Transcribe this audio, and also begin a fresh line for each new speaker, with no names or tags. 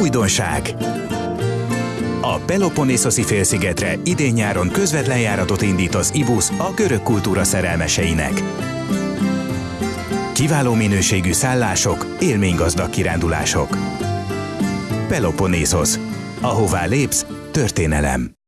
Újdonság! A Peloponnészoszi félszigetre idén-nyáron közvetlen járatot indít az IBUS a görög kultúra szerelmeseinek. Kiváló minőségű szállások, élménygazdag kirándulások. Peloponnészos. Ahová lépsz, történelem.